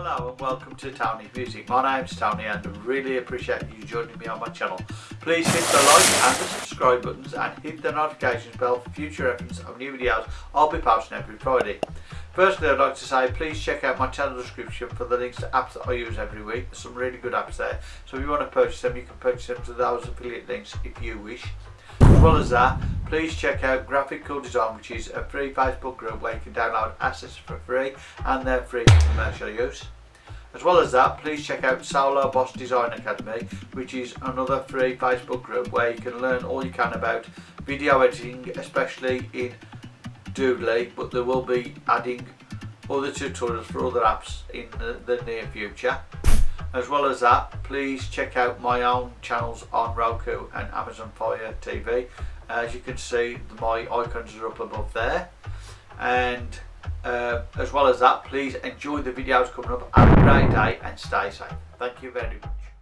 Hello and welcome to Tony's Music. My name's Tony and I really appreciate you joining me on my channel. Please hit the like and the subscribe buttons and hit the notifications bell for future reference of new videos I'll be posting every Friday. Firstly I'd like to say please check out my channel description for the links to apps that I use every week. There's some really good apps there so if you want to purchase them you can purchase them through those affiliate links if you wish. As well as that, please check out Graphical Design, which is a free Facebook group where you can download assets for free and they're free for commercial use. As well as that, please check out Solo Boss Design Academy, which is another free Facebook group where you can learn all you can about video editing, especially in Doodly, but they will be adding other tutorials for other apps in the, the near future. As well as that, please check out my own channels on Roku and Amazon Fire TV. As you can see, my icons are up above there. And uh, as well as that, please enjoy the videos coming up. Have a great day and stay safe. Thank you very much.